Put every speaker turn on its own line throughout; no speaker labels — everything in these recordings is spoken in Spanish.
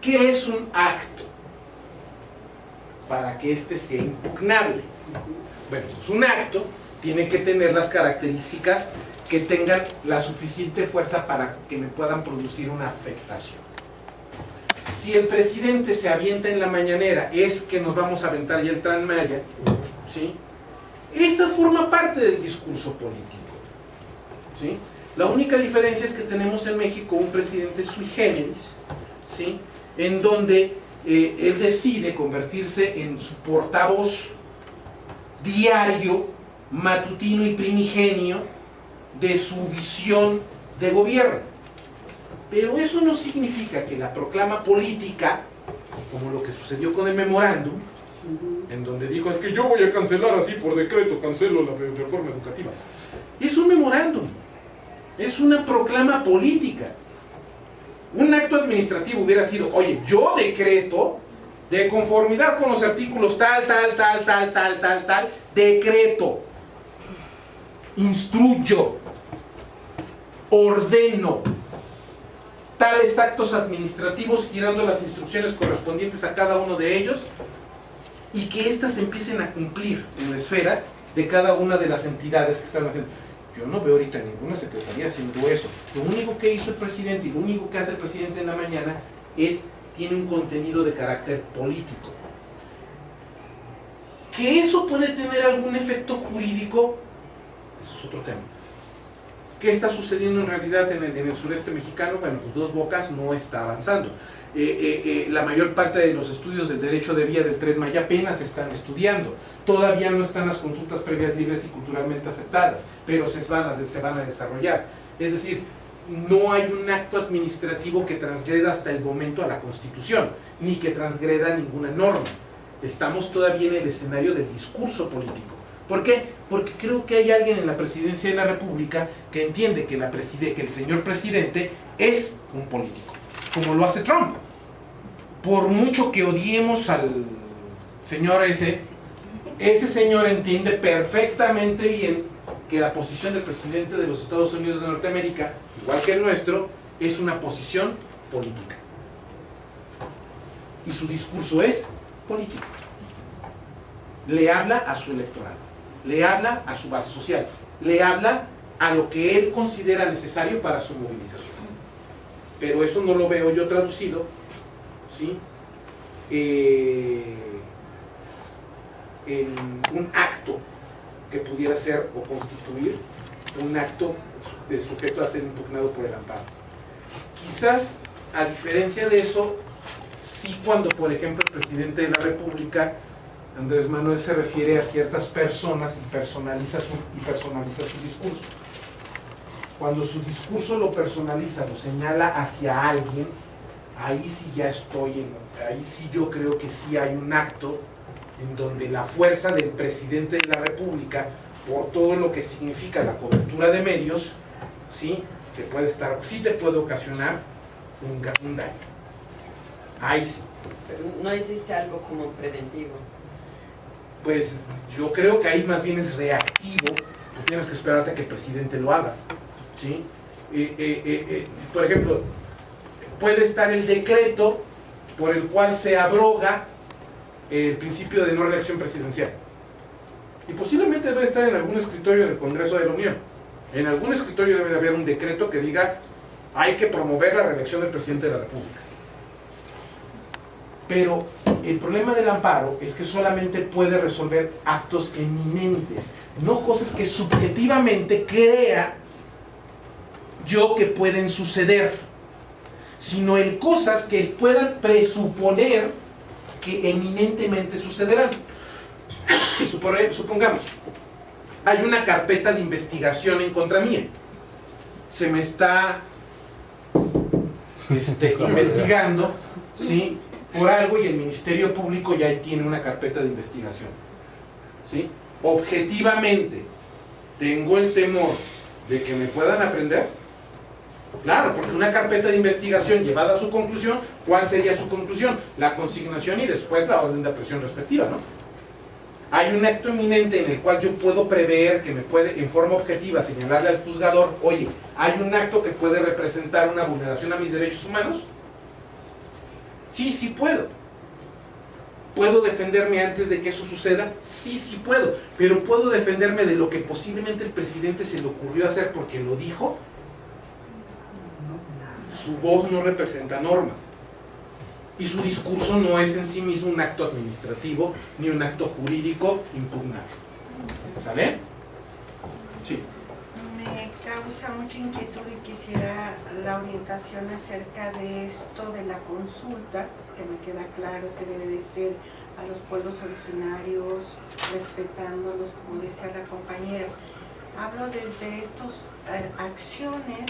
¿Qué es un acto? Para que éste sea impugnable. Bueno, pues un acto tiene que tener las características que tengan la suficiente fuerza para que me puedan producir una afectación. Si el presidente se avienta en la mañanera, es que nos vamos a aventar ya el Transmaya, ¿sí? Esa forma parte del discurso político. ¿sí? La única diferencia es que tenemos en México un presidente sui generis, ¿sí? En donde eh, él decide convertirse en su portavoz diario, matutino y primigenio de su visión de gobierno. Pero eso no significa que la proclama política, como lo que sucedió con el memorándum, en donde dijo, es que yo voy a cancelar así por decreto, cancelo la reforma educativa. Es un memorándum, es una proclama política. Un acto administrativo hubiera sido, oye, yo decreto, de conformidad con los artículos tal, tal, tal, tal, tal, tal, tal, decreto, instruyo, ordeno tales actos administrativos girando las instrucciones correspondientes a cada uno de ellos y que éstas empiecen a cumplir en la esfera de cada una de las entidades que están haciendo. Yo no veo ahorita ninguna secretaría haciendo eso. Lo único que hizo el presidente y lo único que hace el presidente en la mañana es, tiene un contenido de carácter político. Que eso puede tener algún efecto jurídico, eso es otro tema. ¿Qué está sucediendo en realidad en el, sureste mexicano? Bueno, pues Dos Bocas no está avanzando. Eh, eh, eh, la mayor parte de los estudios del derecho de vía del tren Maya apenas están estudiando. Todavía no están las consultas previas libres y culturalmente aceptadas, pero se van a, desarrollar. Es decir, no hay un acto administrativo que transgreda hasta el momento a la Constitución, ni que transgreda ninguna norma. Estamos todavía en el escenario del discurso político. ¿Por qué? Porque creo que hay alguien en la presidencia de la República que entiende que el señor presidente es un político, como lo hace Trump. Por mucho que odiemos al señor ese, ese señor entiende perfectamente bien que la posición del presidente de los Estados Unidos de Norteamérica, igual que el nuestro, es una posición política. Y su discurso es político. Le habla a su electorado le habla a su base social, le habla a lo que él considera necesario para su movilización. Pero eso no lo veo yo traducido, ¿sí? Eh, en un acto que pudiera ser o constituir un acto de sujeto a ser impugnado por el amparo. Quizás, a diferencia de eso, sí cuando, por ejemplo, el presidente de la República Andrés Manuel se refiere a ciertas personas y personaliza su, y personaliza su discurso. Cuando su discurso lo personaliza, lo señala hacia alguien, ahí sí ya estoy, en, ahí sí yo creo que sí hay un acto en donde la fuerza del presidente de la República, por todo lo que significa la cobertura de medios, sí, te puede estar, sí te puede ocasionar un, un daño. Ahí sí.
Pero no existe algo como preventivo
pues yo creo que ahí más bien es reactivo, tú tienes que esperarte a que el presidente lo haga. ¿Sí? Eh, eh, eh, por ejemplo, puede estar el decreto por el cual se abroga el principio de no reelección presidencial. Y posiblemente debe estar en algún escritorio del Congreso de la Unión. En algún escritorio debe de haber un decreto que diga hay que promover la reelección del presidente de la República. Pero el problema del amparo es que solamente puede resolver actos eminentes, no cosas que subjetivamente crea yo que pueden suceder, sino el cosas que puedan presuponer que eminentemente sucederán. Supongamos, hay una carpeta de investigación en contra mía. Se me está este, investigando, ¿sí? por algo y el Ministerio Público ya tiene una carpeta de investigación. ¿sí? Objetivamente, tengo el temor de que me puedan aprender. Claro, porque una carpeta de investigación llevada a su conclusión, ¿cuál sería su conclusión? La consignación y después la orden de presión respectiva, ¿no? Hay un acto eminente en el cual yo puedo prever que me puede, en forma objetiva, señalarle al juzgador, oye, hay un acto que puede representar una vulneración a mis derechos humanos, Sí, sí puedo. ¿Puedo defenderme antes de que eso suceda? Sí, sí puedo. Pero ¿puedo defenderme de lo que posiblemente el presidente se le ocurrió hacer porque lo dijo? Su voz no representa norma. Y su discurso no es en sí mismo un acto administrativo ni un acto jurídico impugnable. ¿Sale? Sí.
Me causa mucha inquietud y quisiera la orientación acerca de esto de la consulta, que me queda claro que debe de ser a los pueblos originarios, respetándolos, como decía la compañera. Hablo desde estas eh, acciones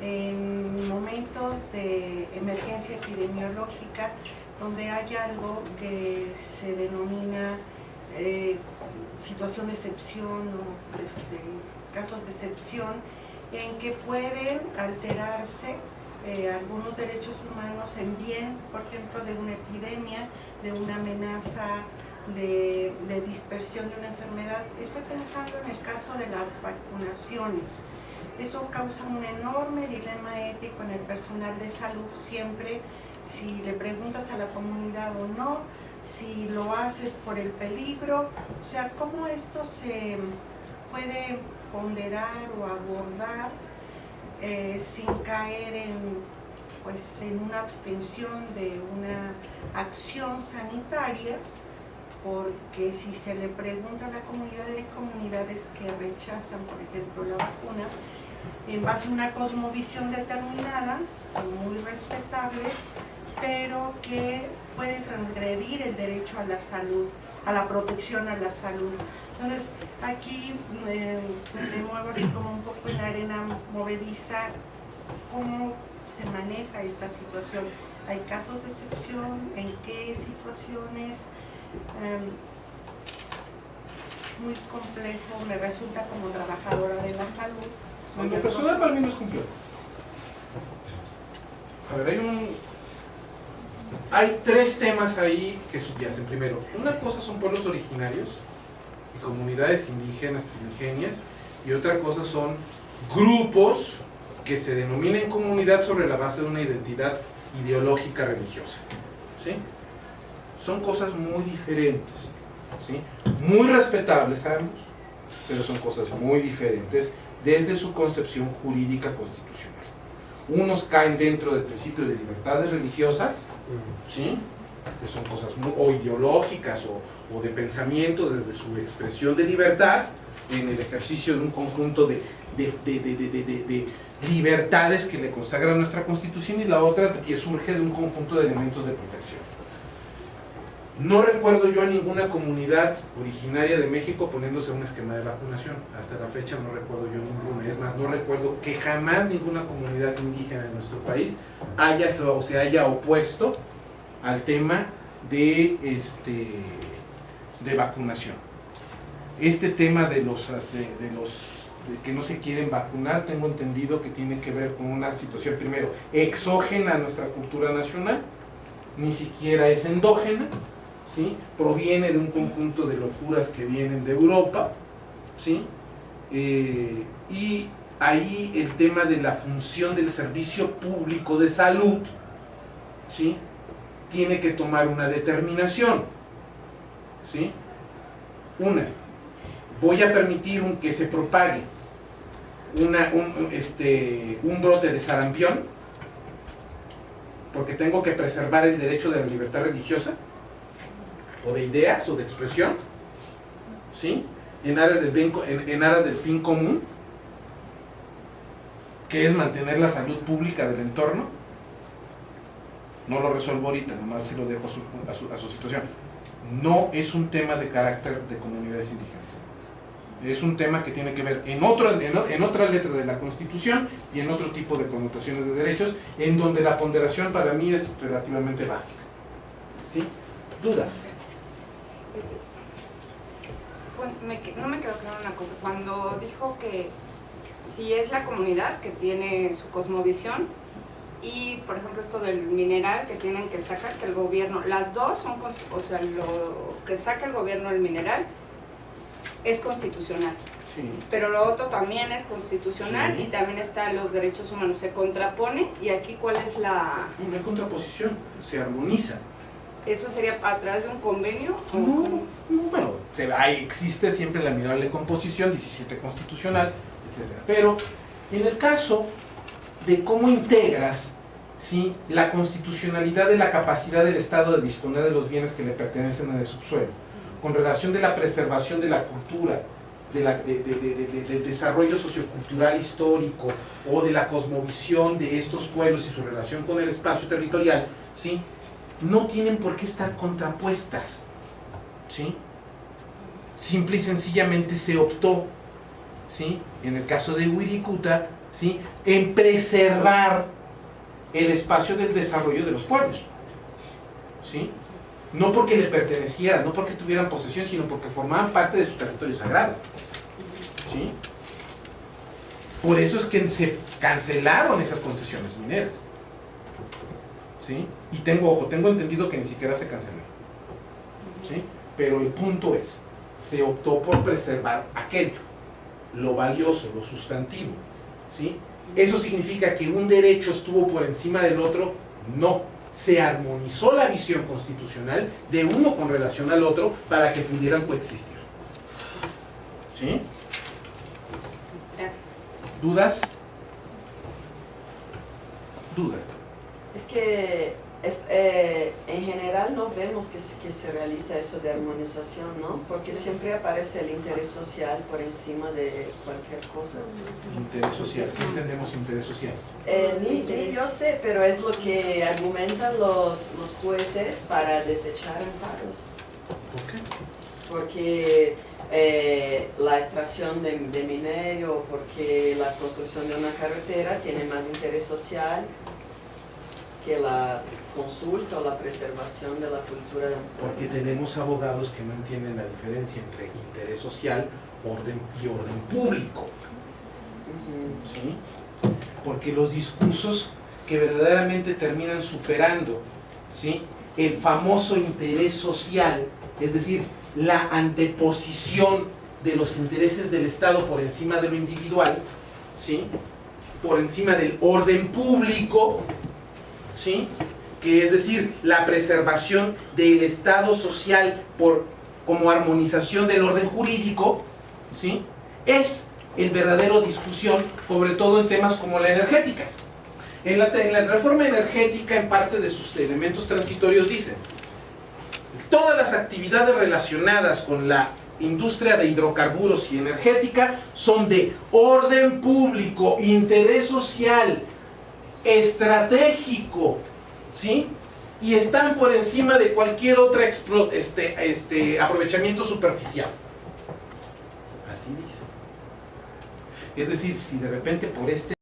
en momentos de emergencia epidemiológica donde hay algo que se denomina eh, situación de excepción o este, casos de excepción en que pueden alterarse eh, algunos derechos humanos en bien, por ejemplo, de una epidemia, de una amenaza de, de dispersión de una enfermedad. Estoy pensando en el caso de las vacunaciones eso causa un enorme dilema ético en el personal de salud siempre, si le preguntas a la comunidad o no, si lo haces por el peligro, o sea, cómo esto se puede ponderar o abordar eh, sin caer en, pues, en una abstención de una acción sanitaria, porque si se le pregunta a la comunidad, hay comunidades que rechazan, por ejemplo, la vacuna, en base a una cosmovisión determinada, muy respetable, pero que puede transgredir el derecho a la salud, a la protección a la salud. Entonces, aquí me muevo así como un poco en la arena movediza, cómo se maneja esta situación. ¿Hay casos de excepción? ¿En qué situaciones? Em, muy complejo, me resulta como trabajadora de la salud,
en lo personal para mí no es complejo. A ver, hay un... Hay tres temas ahí que subyacen. Primero, una cosa son pueblos originarios y comunidades indígenas primigenias y otra cosa son grupos que se denominen comunidad sobre la base de una identidad ideológica religiosa. ¿Sí? Son cosas muy diferentes. ¿sí? Muy respetables, sabemos, pero son cosas muy diferentes desde su concepción jurídica constitucional. Unos caen dentro del principio de libertades religiosas, ¿sí? que son cosas muy, o ideológicas o, o, de pensamiento desde su expresión de libertad en el ejercicio de un conjunto de, de, de, de libertades que le consagran nuestra constitución y la otra que surge de un conjunto de elementos de protección. No recuerdo yo a ninguna comunidad originaria de México poniéndose un esquema de vacunación. Hasta la fecha no recuerdo yo ninguna. Es más, no recuerdo que jamás ninguna comunidad indígena de nuestro país haya o se haya opuesto al tema de, este, de vacunación. Este tema de los, de, de los que no se quieren vacunar, tengo entendido que tiene que ver con una situación, primero, exógena a nuestra cultura nacional, ni siquiera es endógena, ¿sí? proviene de un conjunto de locuras que vienen de Europa, ¿sí? Eh, y ahí el tema de la función del servicio público de salud, ¿sí? tiene que tomar una determinación. ¿sí? Una, voy a permitir un, que se propague una, un, este, un brote de sarampión, porque tengo que preservar el derecho de la libertad religiosa, o de ideas o de expresión, ¿sí? En aras del, bien, en, en aras del fin común, que es mantener la salud pública del entorno. No lo resuelvo ahorita, nomás se lo dejo a su, a su, a su situación. No es un tema de carácter de comunidades indígenas es un tema que tiene que ver en, otro, en, en, otra letra de la Constitución y en otro tipo de connotaciones de derechos, en donde la ponderación para mí es relativamente básica. ¿Sí? ¿Dudas?
Me, no me quedó claro una cosa. Cuando dijo que si es la comunidad que tiene su cosmovisión y, por ejemplo, esto del mineral que tienen que sacar, que el gobierno, las dos son, o sea, lo que saca el gobierno del mineral es constitucional.
Sí.
pero lo otro también es constitucional
Sí.
y también está los derechos humanos. Se contrapone y aquí cuál es la...
Hay contraposición, se armoniza.
¿Eso sería a través de un convenio?
No, bueno, se, existe siempre la admirable composición, 17 constitucional, etc. Pero en el caso de cómo integras ¿sí? la constitucionalidad de la capacidad del Estado de disponer de los bienes que le pertenecen al subsuelo, con relación de la preservación de la cultura, de la- de- de- del desarrollo sociocultural histórico o de la cosmovisión de estos pueblos y su relación con el espacio territorial, ¿sí? No tienen por qué estar contrapuestas. ¿sí? Simple y sencillamente se optó, ¿sí? en el caso de Wirikuta, ¿sí? en preservar el espacio del desarrollo de los pueblos. ¿sí? No porque le pertenecieran, no porque tuvieran posesión, sino porque formaban parte de su territorio sagrado. ¿sí? Por eso es que se cancelaron esas concesiones mineras. ¿Sí? Y tengo, ojo, tengo entendido que ni siquiera se cancelaron. ¿sí? Pero el punto es, se optó por preservar aquello, lo valioso, lo sustantivo. ¿sí? ¿Eso significa que un derecho estuvo por encima del otro? No. Se armonizó la visión constitucional de uno con relación al otro para que pudieran coexistir. ¿Sí?
Gracias.
¿Dudas? ¿Dudas?
Es que es- eh, en general no vemos que, se realiza eso de armonización, ¿no? Porque siempre aparece el interés social por encima de cualquier cosa.
Interés social. ¿Qué entendemos interés social?
Eh, ni, ni yo sé, pero es lo que argumentan los, los jueces para desechar amparos.
¿Por qué?
Porque eh, la extracción de, de minerio o porque la construcción de una carretera tiene más interés social que la consulta o la preservación de la cultura de un pueblo.
Porque tenemos abogados que no entienden la diferencia entre interés social orden y orden público. ¿sí? Porque los discursos que verdaderamente terminan superando ¿sí? el famoso interés social, es decir, la anteposición de los intereses del Estado por encima de lo individual, ¿sí? por encima del orden público, ¿sí? que es decir, la preservación del Estado social por, como armonización del orden jurídico, ¿sí? es el verdadero discusión, sobre todo en temas como la energética. En la, en la reforma energética, en parte de sus elementos transitorios, dicen, todas las actividades relacionadas con la industria de hidrocarburos y energética son de orden público, interés social, estratégico, ¿sí? Y están por encima de cualquier otro este, este, aprovechamiento superficial. Así dice. Es decir, si de repente por este